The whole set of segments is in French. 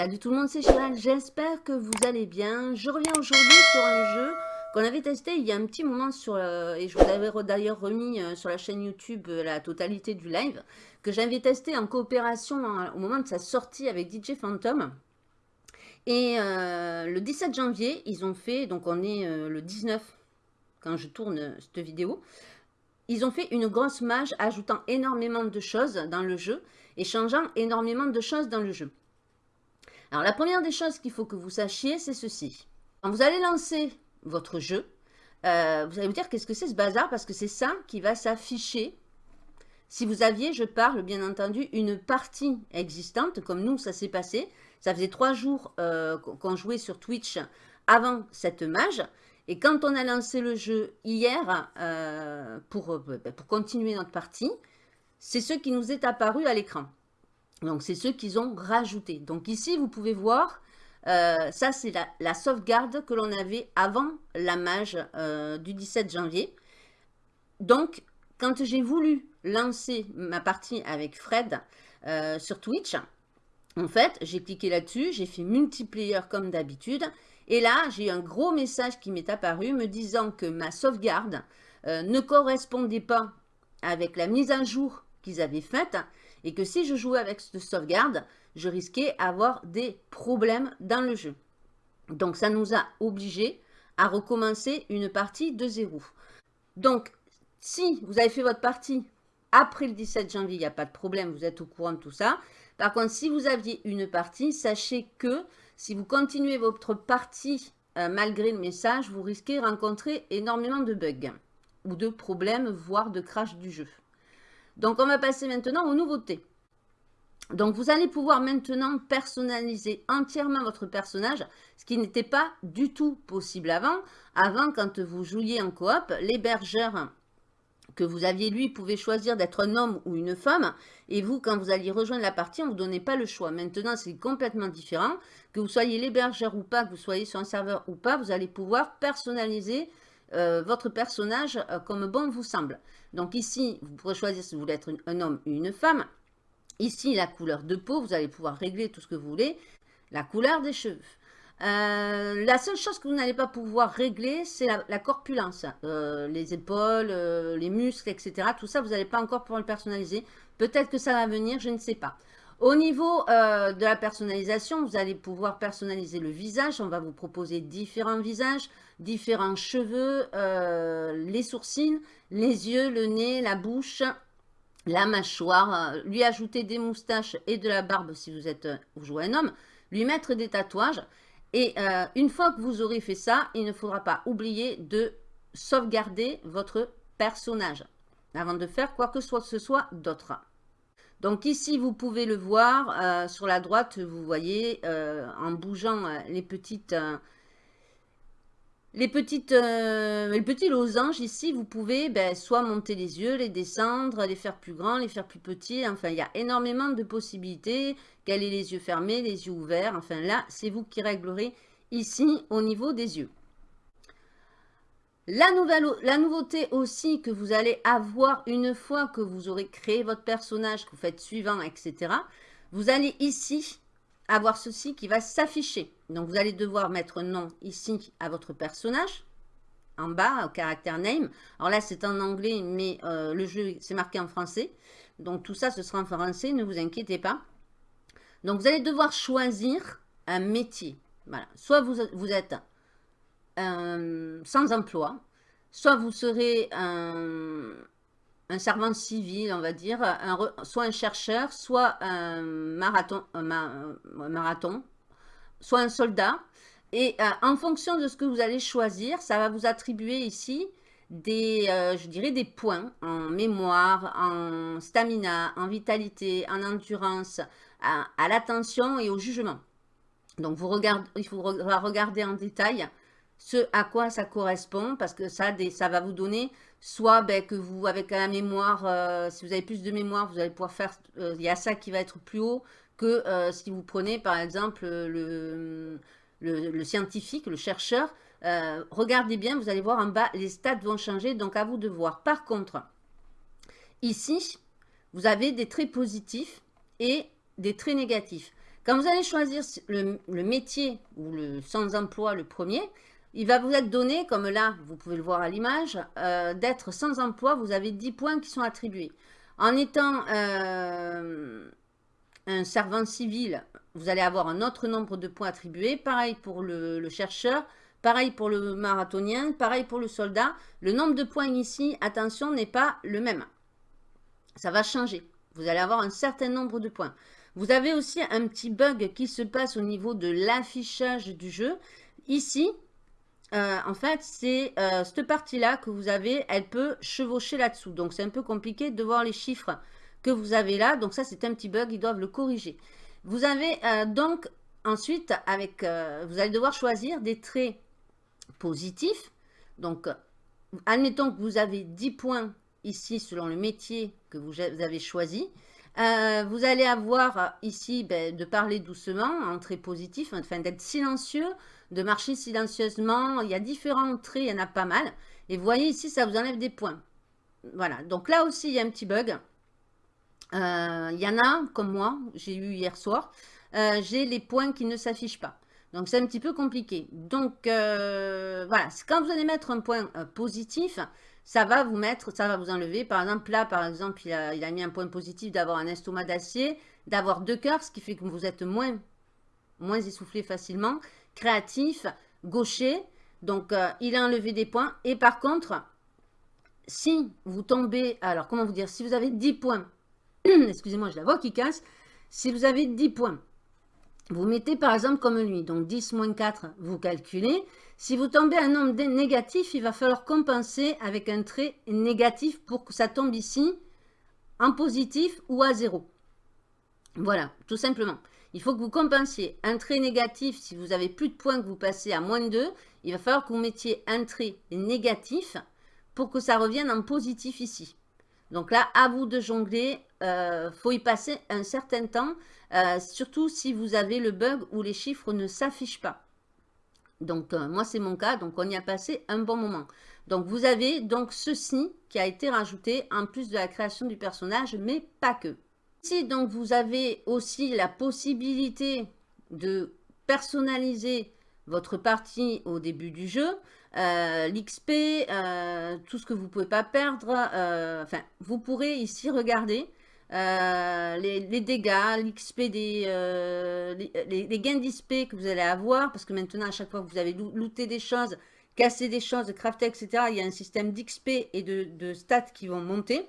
Salut tout le monde, c'est Chiral, j'espère que vous allez bien. Je reviens aujourd'hui sur un jeu qu'on avait testé il y a un petit moment sur euh, et je vous avais d'ailleurs remis euh, sur la chaîne YouTube euh, la totalité du live, que j'avais testé en coopération au moment de sa sortie avec DJ Phantom. Et le 17 janvier, ils ont fait, donc on est le 19 quand je tourne cette vidéo, ils ont fait une grosse mage ajoutant énormément de choses dans le jeu et changeant énormément de choses dans le jeu. Alors, la première des choses qu'il faut que vous sachiez, c'est ceci. Quand vous allez lancer votre jeu, euh, vous allez vous dire qu'est-ce que c'est ce bazar? Parce que c'est ça qui va s'afficher. Si vous aviez, je parle bien entendu, une partie existante, comme nous ça s'est passé, ça faisait trois jours euh, qu'on jouait sur Twitch avant cette mage, et quand on a lancé le jeu hier euh, pour, pour continuer notre partie, c'est ce qui nous est apparu à l'écran. Donc, c'est ceux qu'ils ont rajouté. Donc, ici, vous pouvez voir, euh, ça, c'est la, sauvegarde que l'on avait avant la mage euh, du 17 janvier. Donc, quand j'ai voulu lancer ma partie avec Fred euh, sur Twitch, en fait, j'ai cliqué là-dessus, j'ai fait multiplayer comme d'habitude. Et là, j'ai un gros message qui m'est apparu me disant que ma sauvegarde ne correspondait pas avec la mise à jour qu'ils avaient faite et que si je jouais avec cette sauvegarde, je risquais avoir des problèmes dans le jeu. Donc ça nous a obligés à recommencer une partie de zéro. Donc si vous avez fait votre partie après le 17 janvier, il n'y a pas de problème, vous êtes au courant de tout ça. Par contre, si vous aviez une partie, sachez que si vous continuez votre partie euh, malgré le message, vous risquez de rencontrer énormément de bugs ou de problèmes, voire de crash du jeu. Donc, on va passer maintenant aux nouveautés. Donc, vous allez pouvoir maintenant personnaliser entièrement votre personnage, ce qui n'était pas du tout possible avant. Avant, quand vous jouiez en coop, l'hébergeur que vous aviez, lui, pouvait choisir d'être un homme ou une femme. Et vous, quand vous alliez rejoindre la partie, on ne vous donnait pas le choix. Maintenant, c'est complètement différent. Que vous soyez l'hébergeur ou pas, que vous soyez sur un serveur ou pas, vous allez pouvoir personnaliser euh, votre personnage euh, comme bon vous semble. Donc ici, vous pourrez choisir si vous voulez être un homme ou une femme. Ici, la couleur de peau, vous allez pouvoir régler tout ce que vous voulez. La couleur des cheveux. Euh, la seule chose que vous n'allez pas pouvoir régler, c'est la, corpulence. les épaules, les muscles, etc. Tout ça, vous n'allez pas encore pouvoir le personnaliser. Peut-être que ça va venir, je ne sais pas. Au niveau de la personnalisation, vous allez pouvoir personnaliser le visage. On va vous proposer différents visages différents cheveux, euh, les sourcils, les yeux, le nez, la bouche, la mâchoire, euh, lui ajouter des moustaches et de la barbe si vous êtes euh, vous jouez un homme, lui mettre des tatouages. Et une fois que vous aurez fait ça, il ne faudra pas oublier de sauvegarder votre personnage avant de faire quoi que ce soit d'autre. Donc ici, vous pouvez le voir, sur la droite, vous voyez, en bougeant les petites les, petites, euh, petits losanges ici, vous pouvez ben, soit monter les yeux, les descendre, les faire plus grands, les faire plus petits. Enfin, il y a énormément de possibilités. Quels est les yeux fermés, les yeux ouverts. Enfin, là, c'est vous qui réglerez ici au niveau des yeux. La nouveauté aussi que vous allez avoir une fois que vous aurez créé votre personnage, que vous faites suivant, etc. Vous allez ici avoir ceci qui va s'afficher. Donc, vous allez devoir mettre nom ici à votre personnage, en bas, au caractère name. Alors là, c'est en anglais, mais euh, le jeu, c'est marqué en français. Donc, tout ça, ce sera en français, ne vous inquiétez pas. Donc, vous allez devoir choisir un métier. Voilà. Soit vous, êtes sans emploi, soit vous serez un, un servant civil, on va dire, soit un chercheur, soit un marathon, soit un soldat. Et euh, en fonction de ce que vous allez choisir, ça va vous attribuer ici des, euh, points en mémoire, en stamina, en vitalité, en endurance, à, l'attention et au jugement. Donc, vous regardez, il faudra regarder en détail ce à quoi ça correspond, parce que ça, ça va vous donner soit ben, que vous, avec la mémoire, euh, si vous avez plus de mémoire, vous allez pouvoir faire, euh, il y a ça qui va être plus haut que euh, si vous prenez par exemple le, le, scientifique, le chercheur, regardez bien, vous allez voir en bas, les stats vont changer, donc à vous de voir. Par contre, ici, vous avez des traits positifs et des traits négatifs. Quand vous allez choisir le, métier ou le sans-emploi, le premier, il va vous être donné, comme là, vous pouvez le voir à l'image, euh, d'être sans emploi, vous avez 10 points qui sont attribués. En étant euh, un servant civil, vous allez avoir un autre nombre de points attribués. Pareil pour le, chercheur, pareil pour le marathonien, pareil pour le soldat. Le nombre de points ici, attention, n'est pas le même. Ça va changer. Vous allez avoir un certain nombre de points. Vous avez aussi un petit bug qui se passe au niveau de l'affichage du jeu. Ici, euh, en fait, c'est euh, cette partie-là que vous avez, elle peut chevaucher là-dessous. Donc, c'est un peu compliqué de voir les chiffres que vous avez là. Donc, ça, c'est un petit bug, ils doivent le corriger. Vous avez euh, donc ensuite, avec, vous allez devoir choisir des traits positifs. Donc, admettons que vous avez 10 points ici selon le métier que vous avez choisi. Vous allez avoir ici ben, de parler doucement, en traits positifs, enfin d'être silencieux, de marcher silencieusement. Il y a différents traits, il y en a pas mal. Et vous voyez ici, ça vous enlève des points. Voilà, donc là aussi, il y a un petit bug. Euh, il y en a, comme moi, j'ai eu hier soir, euh, j'ai les points qui ne s'affichent pas. Donc, c'est un petit peu compliqué. Donc, euh, voilà, quand vous allez mettre un point positif, ça va vous mettre, ça va vous enlever. Par exemple, là, par exemple, il a, mis un point positif d'avoir un estomac d'acier, d'avoir deux cœurs, ce qui fait que vous êtes moins, moins essoufflé facilement créatif, gaucher. Donc, euh, il a enlevé des points. Et par contre, si vous tombez, alors comment vous dire, si vous avez 10 points, excusez-moi, je la vois qui casse, si vous avez 10 points, vous mettez par exemple comme lui, donc 10 moins 4, vous calculez. Si vous tombez un nombre négatif, il va falloir compenser avec un trait négatif pour que ça tombe ici en positif ou à 0. Voilà, tout simplement. Il faut que vous compensiez un trait négatif. Si vous avez plus de points que vous passez à moins 2, il va falloir que vous mettiez un trait négatif pour que ça revienne en positif ici. Donc là, à vous de jongler. Euh, faut y passer un certain temps, euh, surtout si vous avez le bug où les chiffres ne s'affichent pas. Donc, euh, moi, c'est mon cas. Donc, on y a passé un bon moment. Donc, vous avez donc ceci qui a été rajouté en plus de la création du personnage, mais pas que. Si donc vous avez aussi la possibilité de personnaliser votre partie au début du jeu, euh, l'XP, tout ce que vous ne pouvez pas perdre, enfin, vous pourrez ici regarder les, dégâts, l'XP des les, gains d'XP que vous allez avoir, parce que maintenant, à chaque fois que vous avez looté des choses, cassé des choses, crafté, etc., il y a un système d'XP et de, de stats qui vont monter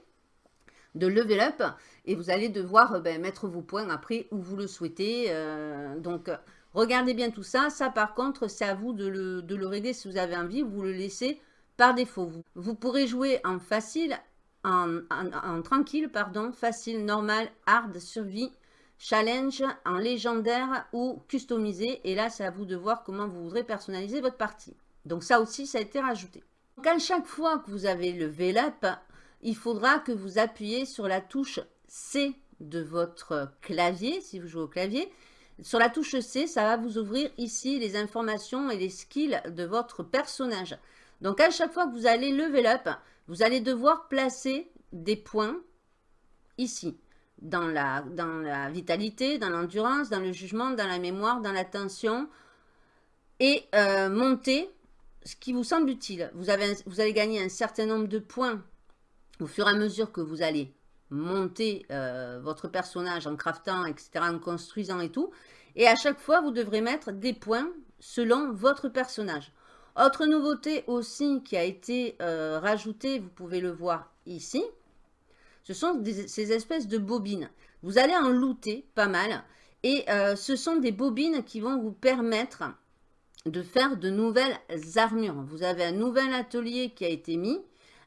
de level up et vous allez devoir euh, ben, mettre vos points après où vous le souhaitez. Euh, donc, regardez bien tout ça. Ça, par contre, c'est à vous de le, régler si vous avez envie. Vous le laissez par défaut. Vous, vous pourrez jouer en facile, en, tranquille, pardon, facile, normal, hard, survie, challenge, en légendaire ou customisé. Et là, c'est à vous de voir comment vous voudrez personnaliser votre partie. Donc ça aussi, ça a été rajouté. Donc à chaque fois que vous avez level up, il faudra que vous appuyez sur la touche C de votre clavier, si vous jouez au clavier. Sur la touche C, ça va vous ouvrir ici les informations et les skills de votre personnage. Donc, à chaque fois que vous allez level up, vous allez devoir placer des points ici. Dans la, vitalité, dans l'endurance, dans le jugement, dans la mémoire, dans l'attention. Et euh, monter ce qui vous semble utile. Vous, avez, vous allez gagner un certain nombre de points au fur et à mesure que vous allez monter euh, votre personnage en craftant, etc., en construisant et tout. Et à chaque fois, vous devrez mettre des points selon votre personnage. Autre nouveauté aussi qui a été euh, rajoutée, vous pouvez le voir ici, ce sont ces espèces de bobines. Vous allez en looter pas mal. Et euh, ce sont des bobines qui vont vous permettre de faire de nouvelles armures. Vous avez un nouvel atelier qui a été mis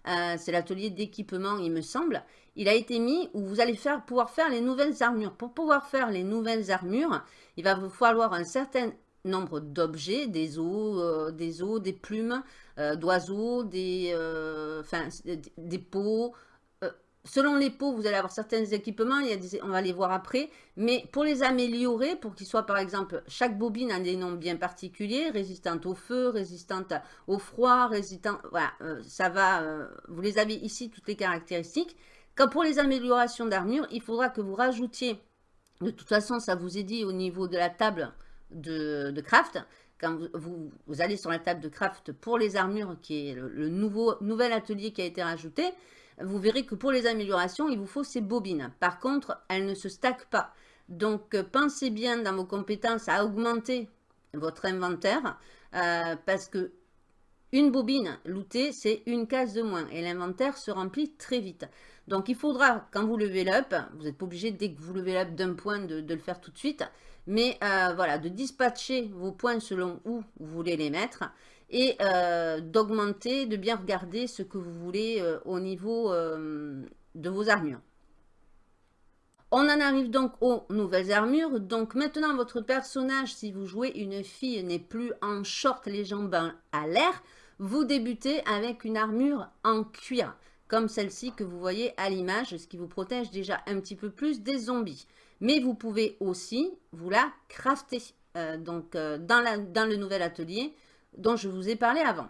euh, c'est l'atelier d'équipement, il me semble. Il a été mis où vous allez faire, pouvoir faire les nouvelles armures. Pour pouvoir faire les nouvelles armures, il va vous falloir un certain nombre d'objets, des os, euh, des os, des plumes, euh, d'oiseaux, des, des peaux, Selon les pots, vous allez avoir certains équipements, on va les voir après. Mais pour les améliorer, pour qu'ils soient par exemple, chaque bobine a des noms bien particuliers, résistante au feu, résistante au froid, résistante... Voilà, euh, ça va... Euh, vous les avez ici, toutes les caractéristiques. Quand pour les améliorations d'armure, il faudra que vous rajoutiez De toute façon, ça vous est dit au niveau de la table de, craft. Quand vous, allez sur la table de craft pour les armures, qui est le, nouveau, nouvel atelier qui a été rajouté, vous verrez que pour les améliorations, il vous faut ces bobines. Par contre, elles ne se stackent pas. Donc, pensez bien dans vos compétences à augmenter votre inventaire euh, parce que une bobine lootée, c'est une case de moins et l'inventaire se remplit très vite. Donc, il faudra, quand vous levez l'up, vous n'êtes pas obligé dès que vous levez l'up d'un point de, le faire tout de suite, mais euh, voilà, de dispatcher vos points selon où vous voulez les mettre et euh, d'augmenter, de bien regarder ce que vous voulez au niveau de vos armures. On en arrive donc aux nouvelles armures. Donc maintenant, votre personnage, si vous jouez une fille, n'est plus en short, les jambes à l'air. Vous débutez avec une armure en cuir, comme celle-ci que vous voyez à l'image, ce qui vous protège déjà un petit peu plus des zombies. Mais vous pouvez aussi vous la crafter euh, donc, euh, dans, le nouvel atelier dont je vous ai parlé avant.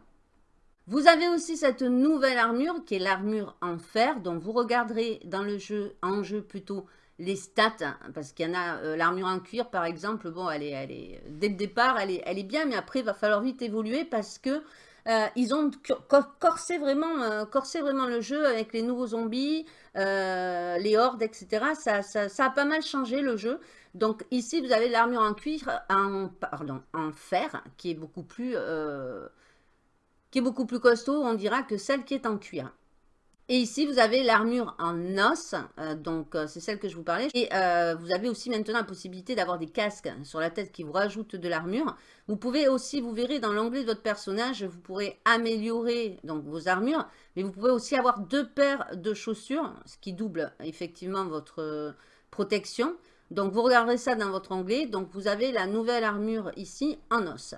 Vous avez aussi cette nouvelle armure qui est l'armure en fer dont vous regarderez dans le jeu, en jeu plutôt, les stats, hein, parce qu'il y en a, euh, l'armure en cuir par exemple, bon, elle est, elle est, dès le départ, elle est, elle est bien, mais après, il va falloir vite évoluer parce que euh, ils ont corsé vraiment, euh, corsé vraiment le jeu avec les nouveaux zombies, les hordes, etc. Ça, ça, ça, a pas mal changé le jeu. Donc ici, vous avez l'armure en cuir, en, pardon, en fer, qui est beaucoup plus, qui est beaucoup plus costaud, on dira, que celle qui est en cuir. Et ici, vous avez l'armure en os, euh, donc euh, c'est celle que je vous parlais. Et euh, vous avez aussi maintenant la possibilité d'avoir des casques sur la tête qui vous rajoutent de l'armure. Vous pouvez aussi, vous verrez dans l'onglet de votre personnage, vous pourrez améliorer donc vos armures, mais vous pouvez aussi avoir deux paires de chaussures, ce qui double effectivement votre protection. Donc vous regarderez ça dans votre onglet. Donc vous avez la nouvelle armure ici en os.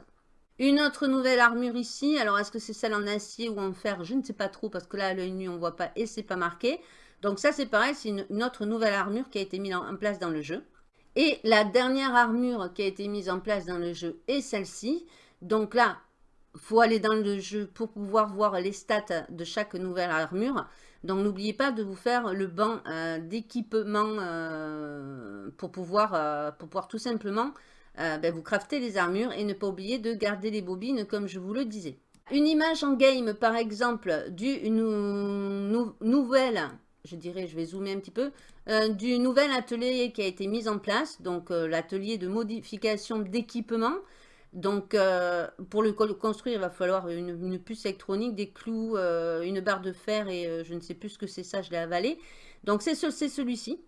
Une autre nouvelle armure ici. Alors, est-ce que c'est celle en acier ou en fer? Je ne sais pas trop parce que là, à l'œil nu, on ne voit pas et c'est pas marqué. Donc ça, c'est pareil, c'est une, autre nouvelle armure qui a été mise en, place dans le jeu. Et la dernière armure qui a été mise en place dans le jeu est celle-ci. Donc là, il faut aller dans le jeu pour pouvoir voir les stats de chaque nouvelle armure. Donc n'oubliez pas de vous faire le banc euh, d'équipement euh, pour, euh, pour pouvoir tout simplement euh, ben, vous craftez les armures et ne pas oublier de garder les bobines comme je vous le disais. Une image en game par exemple du nouvelle, je dirais, je vais zoomer un petit peu, euh, du nouvel atelier qui a été mis en place, donc euh, l'atelier de modification d'équipement. Donc, pour le construire, il va falloir une, puce électronique, des clous, une barre de fer et je ne sais plus ce que c'est ça, je l'ai avalé. Donc, c'est celui-ci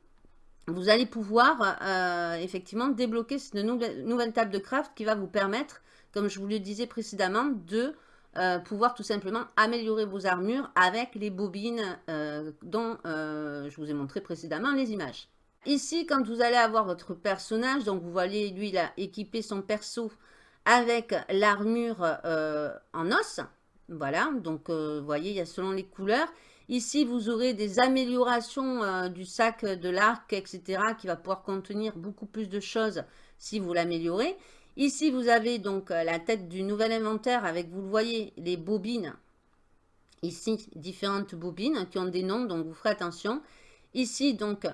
vous allez pouvoir euh, effectivement débloquer cette nouvelle, table de craft qui va vous permettre, comme je vous le disais précédemment, de euh, pouvoir tout simplement améliorer vos armures avec les bobines euh, dont je vous ai montré précédemment les images. Ici, quand vous allez avoir votre personnage, donc vous voyez, lui, il a équipé son perso avec l'armure en os. Voilà, donc vous voyez, il y a selon les couleurs. Ici, vous aurez des améliorations euh, du sac de l'arc, etc. qui va pouvoir contenir beaucoup plus de choses si vous l'améliorez. Ici, vous avez donc euh, la tête du nouvel inventaire avec, vous le voyez, les bobines. Ici, différentes bobines qui ont des noms, donc vous ferez attention. Ici, donc,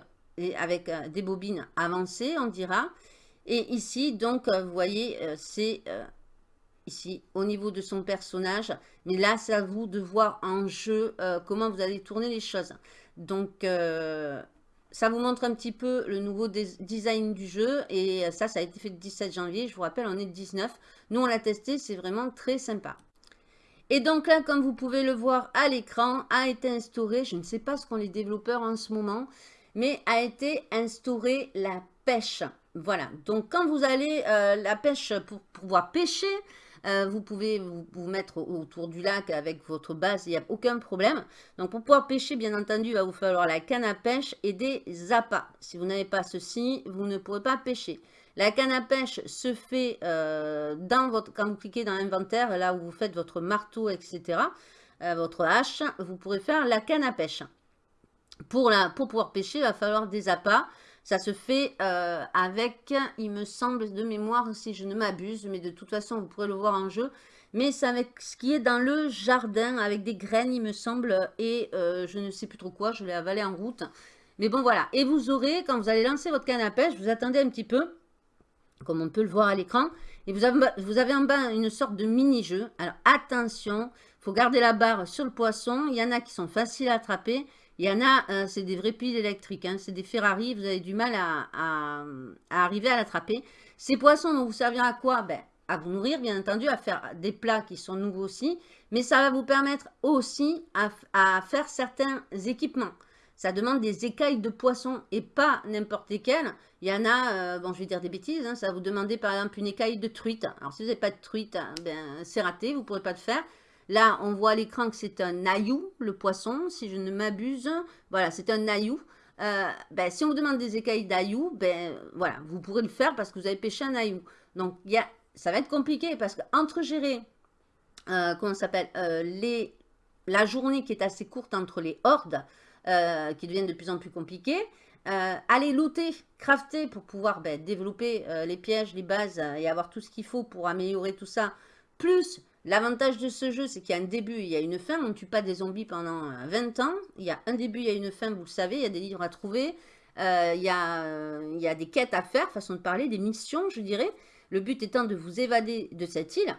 avec euh, des bobines avancées, on dira. Et ici, donc, vous voyez, c'est ici au niveau de son personnage. Mais là, c'est à vous de voir en jeu euh, comment vous allez tourner les choses. Donc, euh, ça vous montre un petit peu le nouveau design du jeu. Et ça, ça a été fait le 17 janvier. Je vous rappelle, on est le 19. Nous, on l'a testé. C'est vraiment très sympa. Et donc là, comme vous pouvez le voir à l'écran, a été instauré, je ne sais pas ce qu'ont les développeurs en ce moment, mais a été instauré la pêche. Voilà, donc quand vous allez euh, la pêche pour pouvoir pêcher, euh, vous pouvez vous, mettre autour du lac avec votre base, il n'y a aucun problème. Donc pour pouvoir pêcher, bien entendu, il va vous falloir la canne à pêche et des appâts. Si vous n'avez pas ceci, vous ne pourrez pas pêcher. La canne à pêche se fait euh, dans votre, quand vous cliquez dans l'inventaire, là où vous faites votre marteau, etc., euh, votre hache, vous pourrez faire la canne à pêche. Pour, pour pouvoir pêcher, il va falloir des appâts. Ça se fait euh, avec, il me semble, de mémoire, si je ne m'abuse, mais de toute façon, vous pourrez le voir en jeu. Mais c'est avec ce qui est dans le jardin, avec des graines, il me semble, et euh, je ne sais plus trop quoi, je l'ai avalé en route. Mais bon, voilà. Et vous aurez, quand vous allez lancer votre canne à pêche, vous attendez un petit peu, comme on peut le voir à l'écran. Et vous avez, vous avez en bas une sorte de mini-jeu. Alors, attention, il faut garder la barre sur le poisson. Il y en a qui sont faciles à attraper. Il y en a, euh, c'est des vrais piles électriques. Hein. C'est des Ferrari, vous avez du mal à, arriver à l'attraper. Ces poissons vont vous servir à quoi? Ben, À vous nourrir, bien entendu, à faire des plats qui sont nouveaux aussi. Mais ça va vous permettre aussi à, faire certains équipements. Ça demande des écailles de poisson et pas n'importe lesquelles. Il y en a, euh, bon je vais dire des bêtises, hein, ça va vous demander par exemple une écaille de truite. Alors si vous n'avez pas de truite, hein, ben, c'est raté, vous ne pourrez pas le faire. Là, on voit à l'écran que c'est un naïou, le poisson, si je ne m'abuse. Voilà, c'est un naïou. Euh, ben, si on vous demande des écailles d'aïou, ben, voilà, vous pourrez le faire parce que vous avez pêché un naïou. Donc, y a, ça va être compliqué parce qu'entre gérer, euh, comment s'appelle, les la journée qui est assez courte entre les hordes, euh, qui deviennent de plus en plus compliquées. Euh, aller looter, crafter pour pouvoir ben, développer euh, les pièges, les bases et avoir tout ce qu'il faut pour améliorer tout ça. Plus, l'avantage de ce jeu, c'est qu'il y a un début, il y a une fin. On ne tue pas des zombies pendant 20 ans. Il y a un début, il y a une fin, vous le savez. Il y a des livres à trouver. il, y a, il y a des quêtes à faire, façon de parler, des missions, je dirais. Le but étant de vous évader de cette île.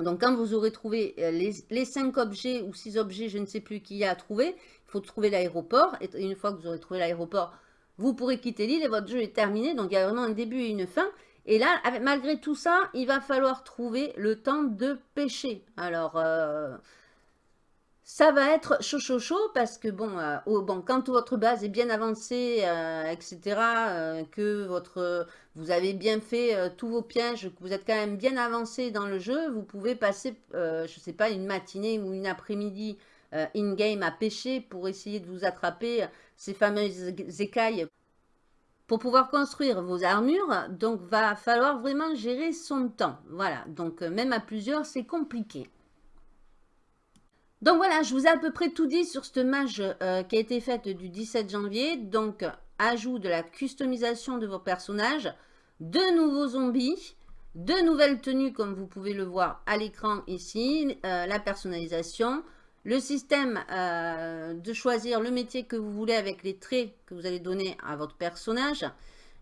Donc, quand vous aurez trouvé les, les 5 objets ou 6 objets, je ne sais plus, qu'il y a à trouver, il faut trouver l'aéroport. Et une fois que vous aurez trouvé l'aéroport, vous pourrez quitter l'île et votre jeu est terminé. Donc, il y a vraiment un début et une fin. Et là, malgré tout ça, il va falloir trouver le temps de pêcher. Alors, euh, ça va être chaud, chaud, chaud parce que, bon, euh, bon quand votre base est bien avancée, euh, etc., que votre, vous avez bien fait tous vos pièges, que vous êtes quand même bien avancé dans le jeu, vous pouvez passer, je ne sais pas, une matinée ou une après-midi in-game à pêcher pour essayer de vous attraper ces fameuses écailles pour pouvoir construire vos armures, donc va falloir vraiment gérer son temps. Voilà, donc euh, même à plusieurs, c'est compliqué. Donc voilà, je vous ai à peu près tout dit sur cette mage euh, qui a été faite du 17 janvier. Donc, ajout de la customisation de vos personnages, de nouveaux zombies, de nouvelles tenues comme vous pouvez le voir à l'écran ici, la personnalisation, le système euh, de choisir le métier que vous voulez avec les traits que vous allez donner à votre personnage.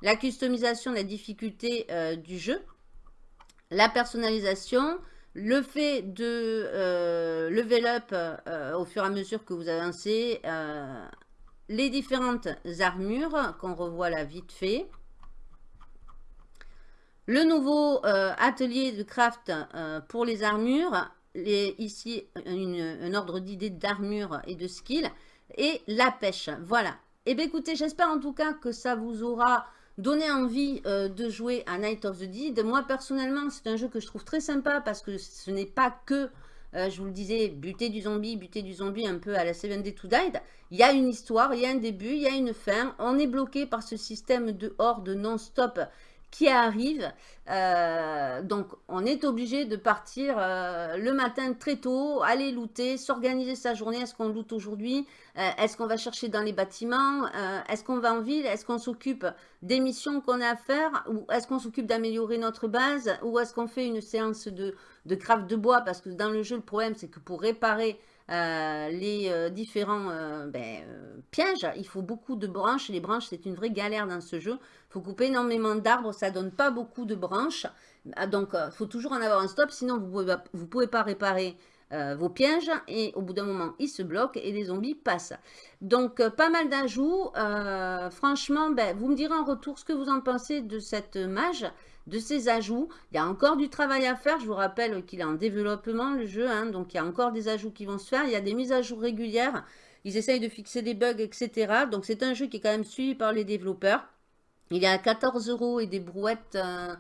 La customisation, la difficulté euh, du jeu. La personnalisation. Le fait de euh, level up au fur et à mesure que vous avancez. les différentes armures qu'on revoit là vite fait. Le nouveau atelier de craft pour les armures ici un ordre d'idées d'armure et de skill, et la pêche. Voilà. Et eh bien écoutez, j'espère en tout cas que ça vous aura donné envie euh, de jouer à Night of the Dead. Moi personnellement, c'est un jeu que je trouve très sympa parce que ce n'est pas que, euh, je vous le disais, buter du zombie, buter du zombie un peu à la 7 Day to Die. Il y a une histoire, il y a un début, il y a une fin. On est bloqué par ce système de horde non-stop qui arrive. Euh, donc, on est obligé de partir euh, le matin très tôt, aller looter, s'organiser sa journée. Est-ce qu'on loot aujourd'hui? Euh, Est-ce qu'on va chercher dans les bâtiments? Est-ce qu'on va en ville? Est-ce qu'on s'occupe des missions qu'on a à faire? Ou est-ce qu'on s'occupe d'améliorer notre base? Ou est-ce qu'on fait une séance de, de craft de bois? Parce que dans le jeu, le problème, c'est que pour réparer euh, les euh, différents euh, ben, pièges. Il faut beaucoup de branches. Les branches, c'est une vraie galère dans ce jeu. Il faut couper énormément d'arbres. Ça donne pas beaucoup de branches. Ah, donc, il faut toujours en avoir un stop. Sinon, vous ne pouvez, pouvez, pas réparer vos pièges. Et au bout d'un moment, ils se bloquent et les zombies passent. Donc, pas mal d'ajouts. franchement, ben, vous me direz en retour ce que vous en pensez de cette mage de ces ajouts. Il y a encore du travail à faire. Je vous rappelle qu'il est en développement, le jeu. Hein. donc, il y a encore des ajouts qui vont se faire. Il y a des mises à jour régulières. Ils essayent de fixer des bugs, etc. Donc, c'est un jeu qui est quand même suivi par les développeurs. Il est à 14 euros et des brouettes, 14,06 euh,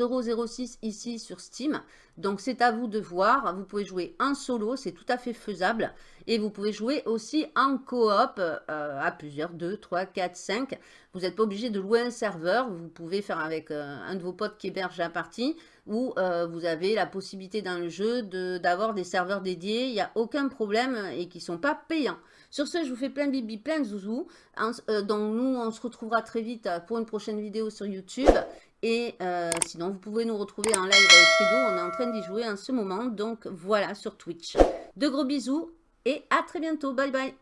euros ici sur Steam. Donc, c'est à vous de voir. Vous pouvez jouer en solo, c'est tout à fait faisable. Et vous pouvez jouer aussi en coop euh, à plusieurs, 2, 3, 4, 5. Vous n'êtes pas obligé de louer un serveur. Vous pouvez faire avec euh, un de vos potes qui héberge la partie. Ou euh, vous avez la possibilité dans le jeu d'avoir des serveurs dédiés. Il n'y a aucun problème et qui ne sont pas payants. Sur ce, je vous fais plein de bibi, plein de zouzous. donc nous, on se retrouvera très vite pour une prochaine vidéo sur YouTube. Et sinon, vous pouvez nous retrouver en live avec Fredo. On est en train d'y jouer en ce moment. Donc voilà, sur Twitch. De gros bisous et à très bientôt. Bye bye.